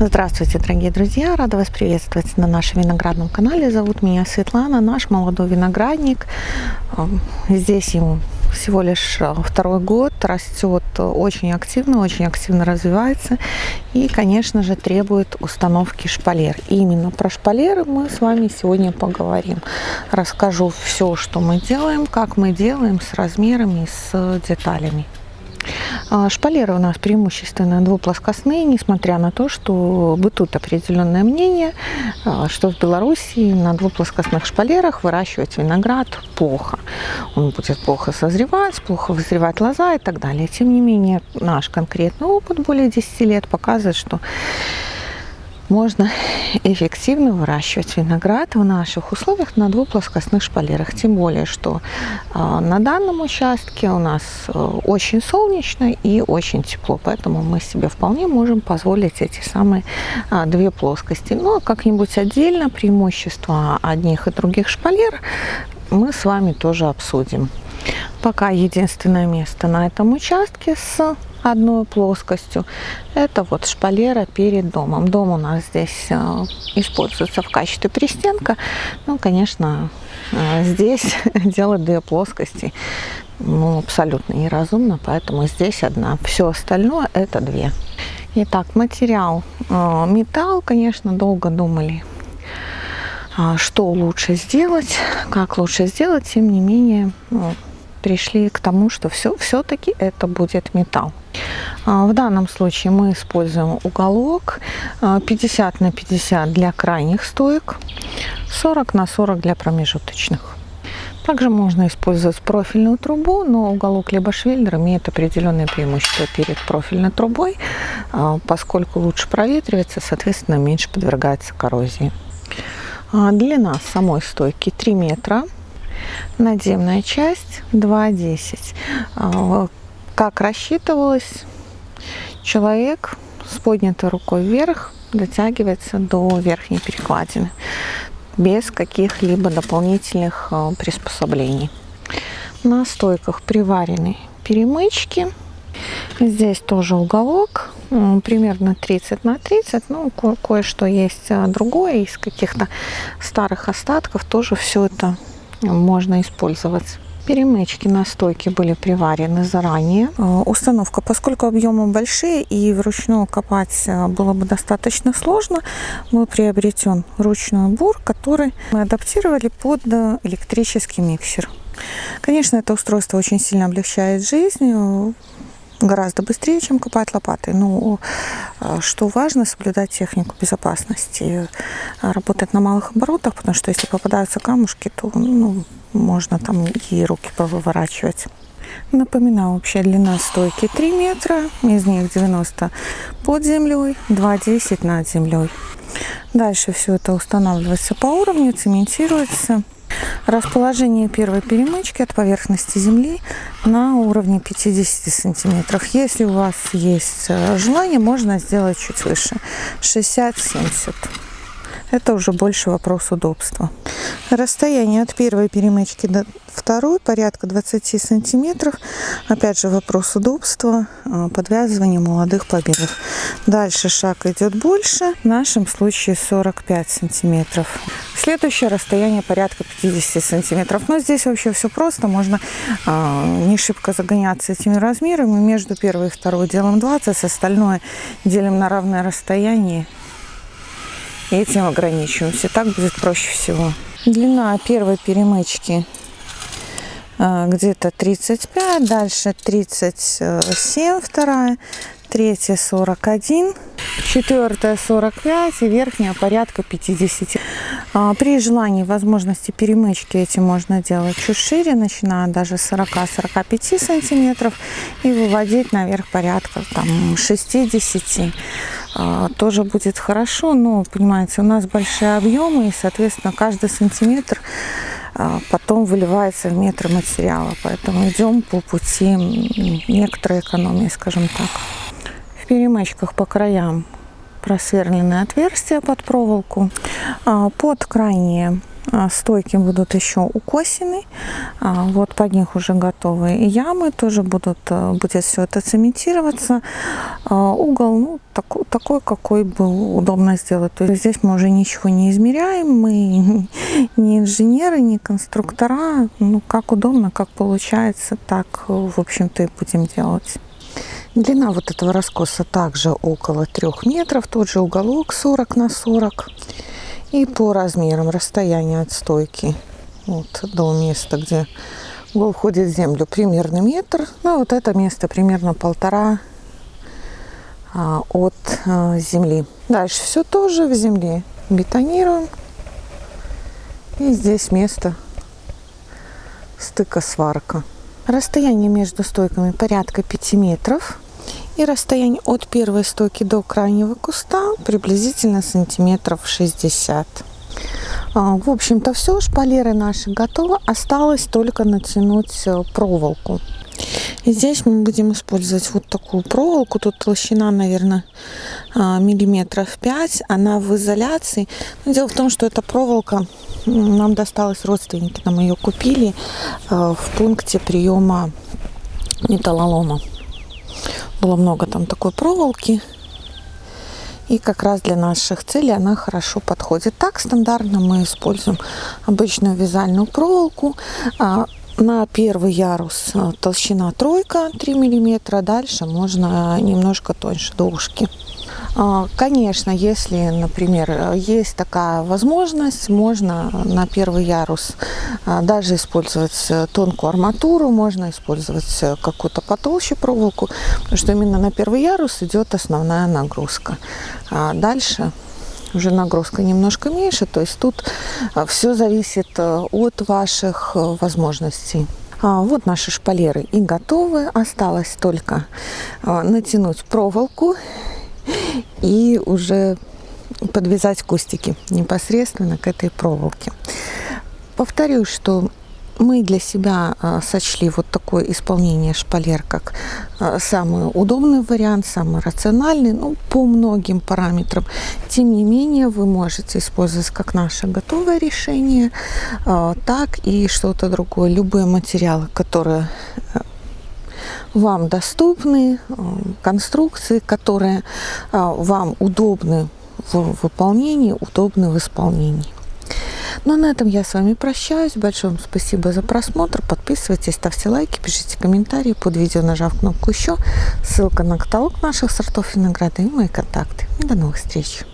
Здравствуйте, дорогие друзья! Рада вас приветствовать на нашем виноградном канале. Зовут меня Светлана, наш молодой виноградник. Эм, здесь ему всего лишь э, второй год, растет очень активно, очень активно развивается и, конечно же, требует установки шпалер. И именно про шпалеры мы с вами сегодня поговорим. Расскажу все, что мы делаем, как мы делаем с размерами, с деталями. А, шпалеры у нас преимущественно двуплоскостные, несмотря на то, что бытует определенное мнение, а, что в Беларуси на двуплоскостных шпалерах выращивать виноград плохо. Он будет плохо созревать, плохо вызревать лоза и так далее. Тем не менее, наш конкретный опыт более 10 лет показывает, что можно эффективно выращивать виноград в наших условиях на двуплоскостных шпалерах. Тем более, что э, на данном участке у нас э, очень солнечно и очень тепло, поэтому мы себе вполне можем позволить эти самые э, две плоскости. Ну, а как-нибудь отдельно преимущества одних и других шпалер мы с вами тоже обсудим. Пока единственное место на этом участке с одной плоскостью. Это вот шпалера перед домом. Дом у нас здесь э, используется в качестве пристенка. Ну, конечно, э, здесь делать две плоскости ну, абсолютно неразумно, поэтому здесь одна. Все остальное это две. Итак, материал. Э, металл, конечно, долго думали, что лучше сделать, как лучше сделать. Тем не менее, ну, пришли к тому, что все, все-таки это будет металл. А, в данном случае мы используем уголок 50 а, на 50 для крайних стоек, 40 на 40 для промежуточных. Также можно использовать профильную трубу, но уголок либо швеллер имеет определенное преимущество перед профильной трубой, а, поскольку лучше проветривается, соответственно, меньше подвергается коррозии. Длина самой стойки 3 метра, надземная часть 2,10. Как рассчитывалось, человек с поднятой рукой вверх дотягивается до верхней перекладины без каких-либо дополнительных э, приспособлений. На стойках приварены перемычки. Здесь тоже уголок, примерно 30 на 30. Ну, ко кое-что есть э, другое из каких-то старых остатков. Тоже все это можно использовать. Перемычки на стойке были приварены заранее. Э, установка, поскольку объемы большие и вручную копать э, было бы достаточно сложно, был приобретен ручной бур, который мы адаптировали под э, электрический миксер. Конечно, это устройство очень сильно облегчает жизнь, гораздо быстрее, чем копать лопатой. Но что важно, соблюдать технику безопасности, работать на малых оборотах, потому что если попадаются камушки, то ну, можно там и руки повыворачивать. Напоминаю, общая длина стойки 3 метра, из них 90 под землей, 2,10 над землей. Дальше все это устанавливается по уровню, цементируется. Расположение первой перемычки от поверхности земли на уровне 50 сантиметров. Если у вас есть э, желание, можно сделать чуть выше, 60-70. Это уже больше вопрос удобства. Расстояние от первой перемычки до второй порядка 20 сантиметров. Опять же вопрос удобства, а, подвязывания молодых побегов. Дальше шаг идет больше, в нашем случае 45 сантиметров. Следующее расстояние порядка 50 сантиметров. Но здесь вообще все просто, можно э, не шибко загоняться этими размерами. Между первой и второй делаем 20, остальное делим на равное расстояние и этим ограничиваемся. Так будет проще всего. Длина первой перемычки а, где-то 35, дальше 37 вторая, третья 41, четвертая 45 и верхняя порядка 50. А, при желании возможности перемычки эти можно делать чуть шире, начиная даже 40-45 сантиметров и выводить наверх порядка там 60 а, тоже будет хорошо, но, понимаете, у нас большие объемы, и, соответственно, каждый сантиметр а, потом выливается в метр материала. Поэтому идем по пути некоторой экономии, скажем так. В перемычках по краям просверленные отверстия под проволоку. А, под крайние А, стойки будут еще укосены. А, вот под них уже готовые ямы. Тоже будут, э, будет все это цементироваться. А, угол ну, такой, такой, какой был удобно сделать. То есть здесь мы уже ничего не измеряем. Мы не инженеры, не конструктора. Ну, как удобно, как получается, так, в общем-то, и будем делать. Длина вот этого раскоса также около 3 метров. Тот же уголок 40 на 40. И по размерам расстояние от стойки вот, до места, где угол входит в землю, примерно метр. Ну, вот это место примерно полтора а, от а, земли. Дальше все тоже в земле бетонируем. И здесь место стыка сварка. Расстояние между стойками порядка 5 метров. И расстояние от первой стойки до крайнего куста приблизительно сантиметров 60. А, в общем-то все, шпалеры наши готовы. Осталось только натянуть э, проволоку. И здесь мы будем использовать вот такую проволоку. Тут толщина, наверное, а, миллиметров 5. Она в изоляции. Но дело в том, что эта проволока нам досталась, родственники нам ее купили э, в пункте приема металлолома было много там такой проволоки. И как раз для наших целей она хорошо подходит. Так стандартно мы используем обычную вязальную проволоку. А, на первый ярус а, толщина тройка 3 миллиметра. Дальше можно немножко тоньше до ушки. А, конечно, если, например, есть такая возможность, можно на первый ярус а, даже использовать э, тонкую арматуру, можно использовать э, какую-то потолще проволоку, потому что именно на первый ярус идет основная нагрузка. А дальше уже нагрузка немножко меньше, то есть тут все зависит э, от ваших возможностей. Вот наши шпалеры и готовы. Осталось только натянуть проволоку и уже подвязать кустики непосредственно к этой проволоке. Повторюсь, что мы для себя а, сочли вот такое исполнение шпалер как а, самый удобный вариант, самый рациональный, ну, по многим параметрам. Тем не менее, вы можете использовать как наше готовое решение, а, так и что-то другое. Любые материалы, которые вам доступны, э, конструкции, которые э, вам удобны в выполнении, удобны в исполнении. Ну а на этом я с вами прощаюсь. Большое вам спасибо за просмотр. Подписывайтесь, ставьте лайки, пишите комментарии под видео, нажав кнопку еще. Ссылка на каталог наших сортов винограда и мои контакты. До новых встреч!